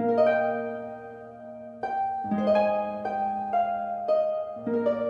thank you.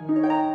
Música